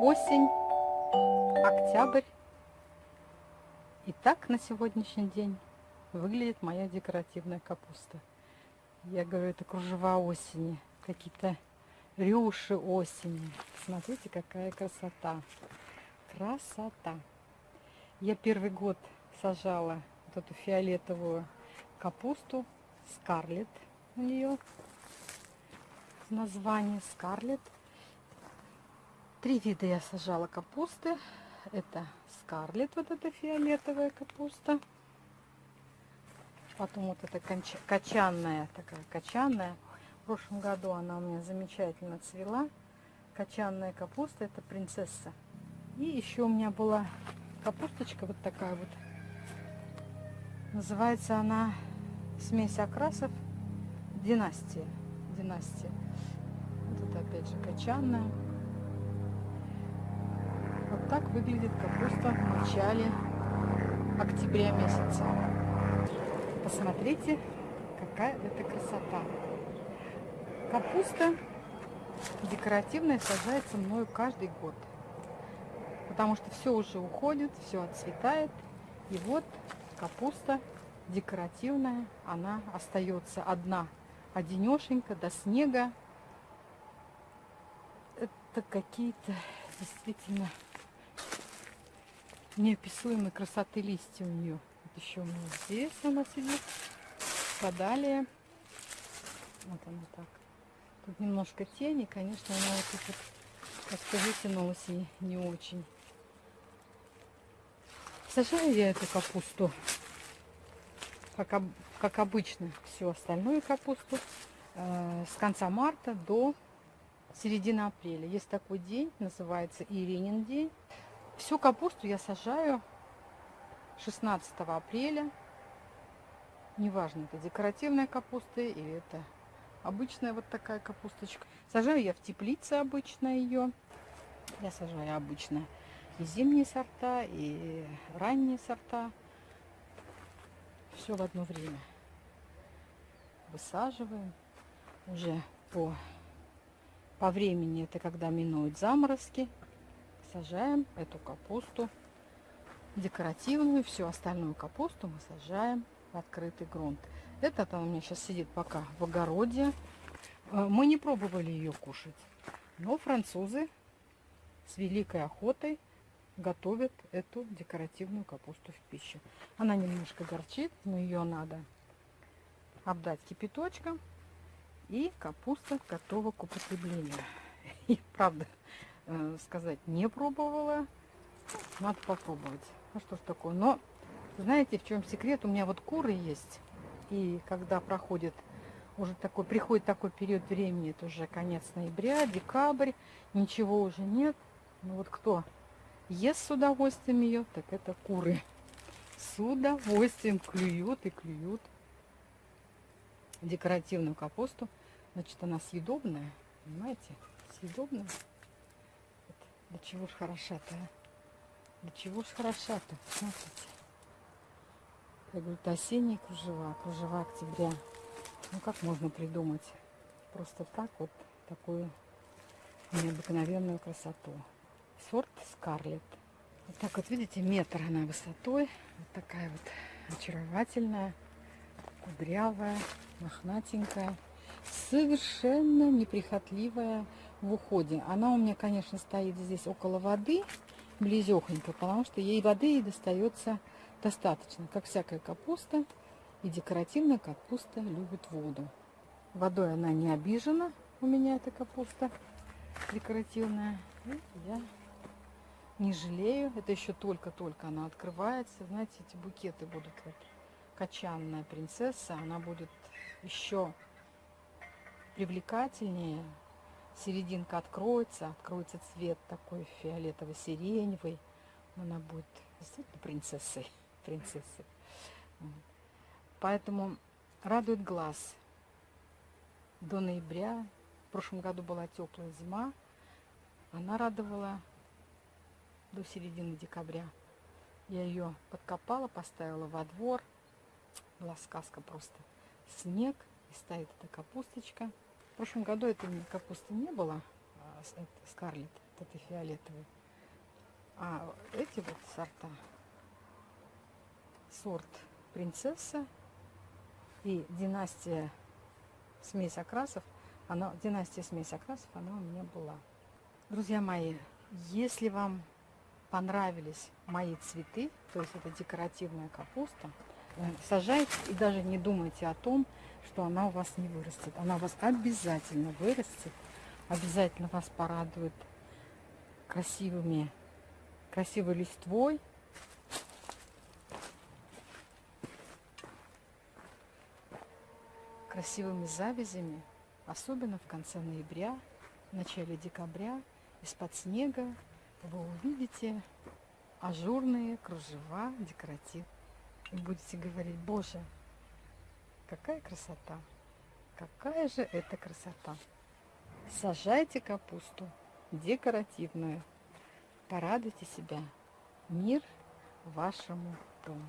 осень, октябрь. И так на сегодняшний день выглядит моя декоративная капуста. Я говорю, это кружева осени, какие-то рюши осени. Смотрите, какая красота. Красота. Я первый год сажала вот эту фиолетовую капусту. Скарлет у нее название Скарлет. Три вида я сажала капусты. Это Скарлет, вот эта фиолетовая капуста. Потом вот эта качанная, такая качанная. В прошлом году она у меня замечательно цвела. Качанная капуста, это принцесса. И еще у меня была капусточка вот такая вот. Называется она смесь окрасов династия. Династия. Вот это опять же качанная. Вот так выглядит капуста в начале октября месяца. Посмотрите, какая это красота. Капуста декоративная сажается мною каждый год. Потому что все уже уходит, все отцветает. И вот капуста декоративная, она остается одна, одинешенька до снега. Это какие-то действительно неописуемой красоты листья у нее. Вот еще у меня здесь она сидит. Подалее. Вот она так. Тут немножко тени, конечно, она вот тут вот как-то вытянулась и не очень. Сажаю я эту капусту, как, как обычно, всю остальную капусту, э, с конца марта до середины апреля. Есть такой день, называется Иринин день. Всю капусту я сажаю 16 апреля. Неважно, это декоративная капуста или это обычная вот такая капусточка. Сажаю я в теплице обычно ее. Я сажаю обычно и зимние сорта, и ранние сорта. Все в одно время. Высаживаем уже по, по времени, это когда минуют заморозки сажаем эту капусту декоративную, всю остальную капусту мы сажаем в открытый грунт. Этот у меня сейчас сидит пока в огороде. Э, мы не пробовали ее кушать, но французы с великой охотой готовят эту декоративную капусту в пищу. Она немножко горчит, но ее надо обдать кипяточком. И капуста готова к употреблению. И правда, э, сказать, не пробовала. Надо попробовать. А что ж такое? Но знаете, в чем секрет? У меня вот куры есть. И когда проходит уже такой, приходит такой период времени, это уже конец ноября, декабрь, ничего уже нет. Ну вот кто ест с удовольствием ее, так это куры. С удовольствием клюют и клюют декоративную капусту. Значит, она съедобная, понимаете? Съедобная. Да чего ж хороша-то, а? Да чего ж хороша-то, смотрите. Говорю, это осенние кружева, кружева октября. Ну как можно придумать просто так вот такую необыкновенную красоту. Сорт Скарлет. Вот так вот, видите, метр она высотой. Вот такая вот очаровательная, кудрявая, мохнатенькая, совершенно неприхотливая в уходе. Она у меня, конечно, стоит здесь около воды, близехонько, потому что ей воды и достается достаточно. Как всякая капуста, и декоративная капуста любит воду. Водой она не обижена, у меня эта капуста декоративная. И я не жалею. Это еще только-только она открывается. Знаете, эти букеты будут вот качанная принцесса. Она будет еще привлекательнее, серединка откроется, откроется цвет такой фиолетово-сиреневый. Она будет действительно принцессой. принцессой. Поэтому радует глаз. До ноября, в прошлом году была теплая зима, она радовала до середины декабря. Я ее подкопала, поставила во двор. Была сказка просто. Снег, и стоит эта капусточка. Прошлом году этой капусты не было, а, Скарлет. вот этой фиолетовой. А эти вот сорта, сорт принцесса и династия смесь окрасов, она, династия смесь окрасов, она у меня была. Друзья мои, если вам понравились мои цветы, то есть это декоративная капуста, э, сажайте и даже не думайте о том, что она у вас не вырастет. Она у вас обязательно вырастет, обязательно вас порадует красивыми, красивой листвой. Красивыми завязями, особенно в конце ноября, в начале декабря, из-под снега вы увидите ажурные кружева декоратив. И будете говорить, боже, какая красота, какая же это красота. Сажайте капусту декоративную. Порадуйте себя. Мир вашему дому.